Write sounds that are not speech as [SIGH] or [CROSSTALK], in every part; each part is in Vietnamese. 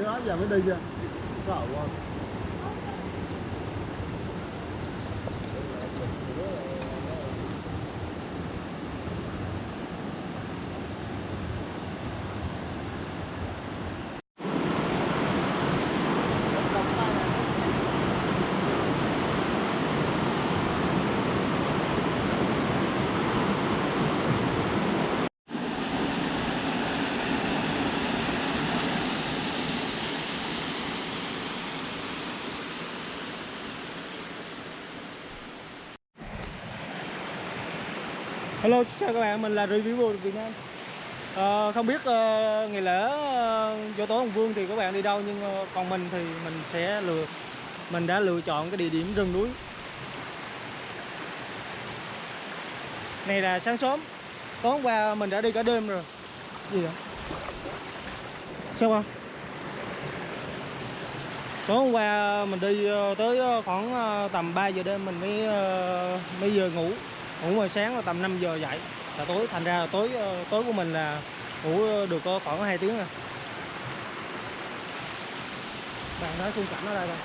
đứa giờ mới đi chưa? Cậu quá Hello, chào các bạn, mình là review Việt Nam à, Không biết uh, ngày lễ ờ, vô tối Hồng Vương thì các bạn đi đâu Nhưng uh, còn mình thì mình sẽ lựa Mình đã lựa chọn cái địa điểm rừng núi Này là sáng sớm Tối hôm qua mình đã đi cả đêm rồi Gì vậy? Sao không? Tối hôm qua mình đi tới khoảng tầm 3 giờ đêm mình mới mới giờ ngủ ngủ rồi sáng là tầm 5 giờ dậy. Là tối thành ra là tối ờ, tối của mình là ngủ ờ, được khoảng 2 tiếng à. Bạn nói khung cảnh ở đây rồi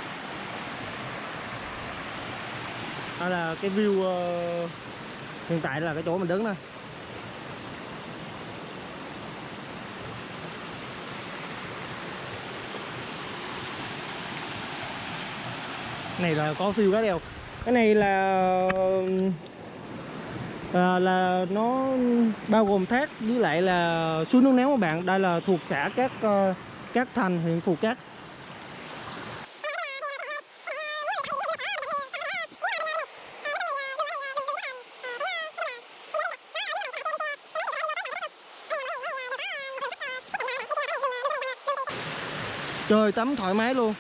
đây là cái view uh, hiện tại là cái chỗ mình đứng nè này là có view cá đều cái này là à, là nó bao gồm thác với lại là suối nước néo các bạn. Đây là thuộc xã các uh, các thành huyện phù cát. Trời tắm thoải mái luôn.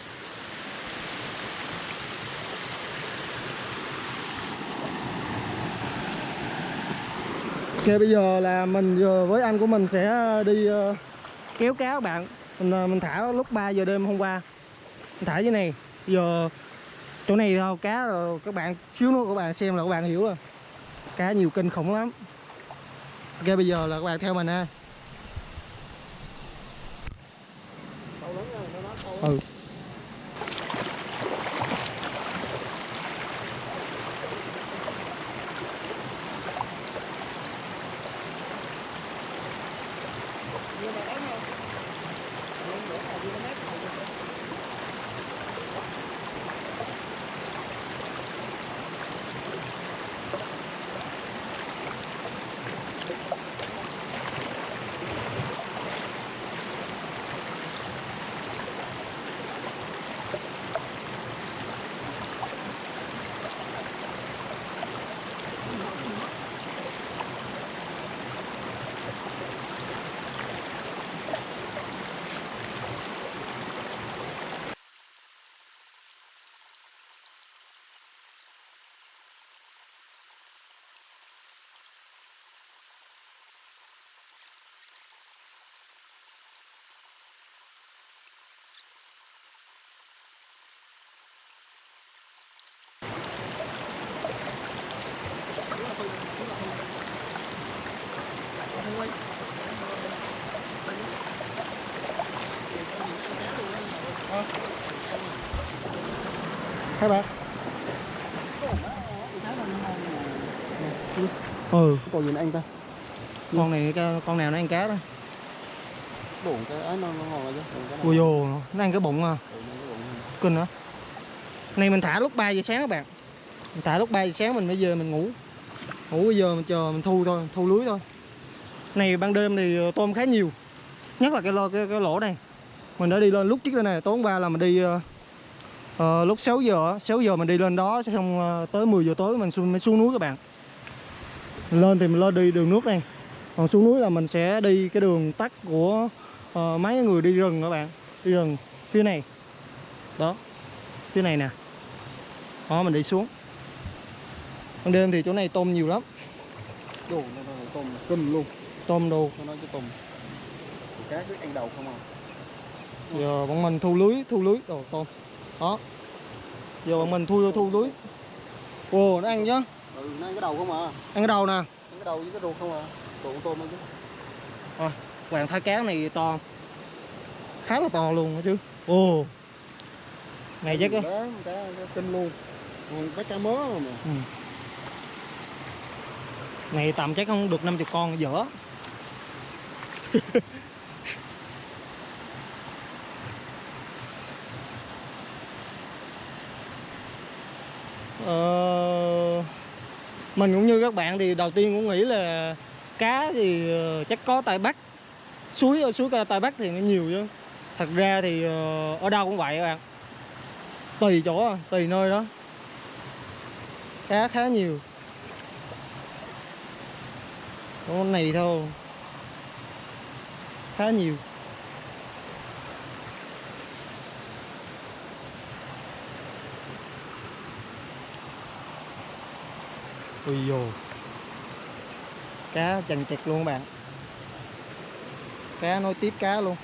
Ok, bây giờ là mình vừa với anh của mình sẽ ờ, đi ờ, kéo cá các bạn. Mình mình thả lúc 3 giờ đêm hôm qua. Mình thả dưới này. Giờ, chỗ này thôi, cá rồi, các bạn, xíu nữa các bạn xem là các bạn hiểu rồi. Cá nhiều kinh khủng lắm. Ok, bây giờ là các bạn theo mình ha. Ừ. hai bạn. Ừ. Còn nữa anh ta? Con này con nào nó ăn cá đó? Bụng cái ấy nó, rồi chứ ui dồ nó ăn cái bụng à. Ừ, kinh hả? Này mình thả lúc 3 giờ sáng các bạn. Mình thả lúc 3 giờ sáng mình mới về mình ngủ. Ngủ bây giờ mình chờ mình thu thôi thu lưới thôi. Này ban đêm thì ờ, tôm khá nhiều. Nhất là cái lô cái, cái lỗ này mình đã đi lên lúc trước đây này tối hôm qua là mình đi ờ, lúc 6 giờ á, 6 giờ mình đi lên đó xong ờ, tới 10 giờ tối mình xuống, mới xuống núi các bạn. Lên thì mình lên đi đường nước này còn xuống núi là mình sẽ đi cái đường tắt của ờ, mấy người đi rừng các bạn. Đi rừng phía này. Đó phía này nè. Đó mình đi xuống. Ban đêm thì chỗ này tôm nhiều lắm. Đồ tôm kinh luôn. Tôm đồ. Nó nói cái tôm. Cá cứ ăn đầu không à giờ bọn mình thu lưới thu lưới. Đồ tôm đó. Giờ bọn mình thu thu lưới. Ồ nó ăn chứ? Ừ nó ăn cái đầu không à? Ăn cái đầu nè. Ăn cái đầu với cái ruột không à? Ruột tôm ăn chứ hoàng thái cá này to. Khá là to luôn chứ. Ồ. Này chắc á. Cá, kinh luôn. Còn cái cá mớ rồi mà. Ừ. này tầm chắc không được 50 con dở [LAUGHS] Ờ, mình cũng như các bạn thì đầu tiên cũng nghĩ là cá thì ờ, chắc có tại bắc. Suối ở suối tại bắc thì nó nhiều chứ. Thật ra thì ở đâu cũng vậy các bạn. Tùy chỗ, tùy nơi đó. Cá khá nhiều. Con này thôi. Khá nhiều. Ui dồ cá chằng chịt luôn các bạn. Cá nối tiếp cá luôn.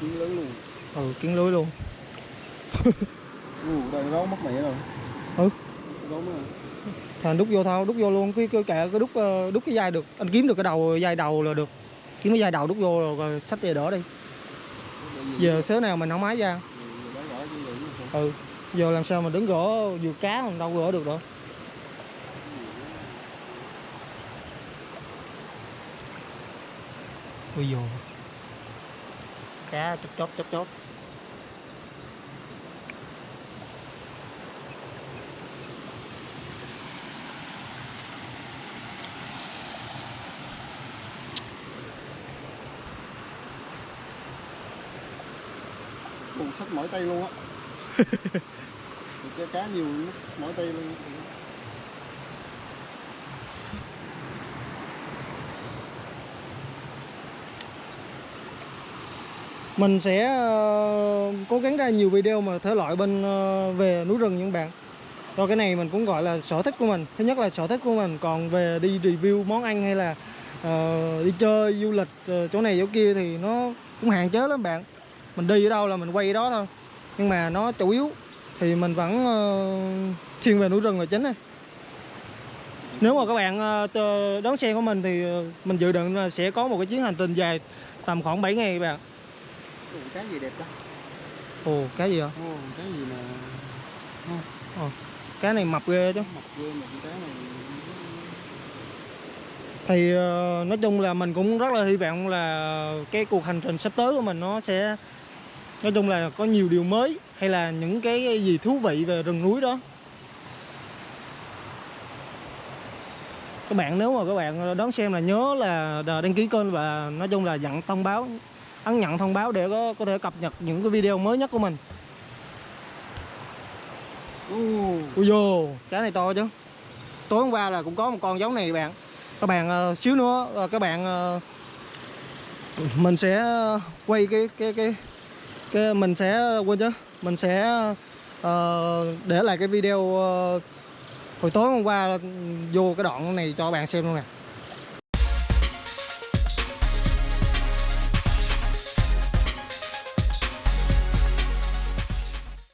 Kiến lớn luôn. Ừ kiến lưới luôn. [LAUGHS] Ừ đây ráo mất mẹ rồi. Ừ. ráo mất rồi. Thành đút vô thôi đút vô luôn. Cái cái kệ cái đút ờ, đút cái dây được. Anh kiếm được cái đầu dây đầu là được. Kiếm cái dây đầu đút vô rồi, rồi xách về đỡ đi. Giờ thế nào mình không máy ra? Ừ giờ làm sao mà đứng gõ vừa cá mình đâu gõ được đâu. Ui dồ cá chốt chốt chốt chốt Cùng sách mỏi tay luôn á [LAUGHS] cái cá nhiều mỗi mỏi tay luôn. Mình sẽ ờ, cố gắng ra nhiều video mà thể loại bên ờ, về núi rừng những bạn. Rồi cái này mình cũng gọi là sở thích của mình. Thứ nhất là sở thích của mình Còn về đi review món ăn hay là uh, đi chơi du lịch uh, chỗ này chỗ kia thì nó cũng hạn chế lắm bạn. Mình đi ở đâu là mình quay ở đó thôi. Nhưng mà nó chủ yếu thì mình vẫn ờ, thiên về núi rừng là chính á nếu mà các bạn ờ, đón xe của mình thì ờ, mình dự định là sẽ có một cái chuyến hành trình dài tầm khoảng 7 ngày các bạn. Ồ, cá gì đẹp đó Ồ, cái gì hả? Ồ, cá gì mà Cái này mập ghê chứ. Mập ghê mà con cá này Thì nói chung là mình cũng rất là hy vọng là cái cuộc hành trình sắp tới của mình nó sẽ Nói chung là có nhiều điều mới Hay là những cái gì thú vị về rừng núi đó? Các bạn nếu mà các bạn đón xem là nhớ là đăng ký kênh và nói chung là nhận thông báo ấn nhận thông báo để có có thể cập nhật những cái video mới nhất của mình. Ui dồ, cá này to chứ. Tối hôm qua là cũng có một con giống này các bạn. Các bạn ờ, xíu nữa ờ, các bạn ờ, Mình sẽ quay cái cái cái cái mình sẽ quên chứ mình sẽ uh, để lại cái video uh, hồi tối hôm qua ừ, vô cái đoạn này cho các bạn xem luôn nè.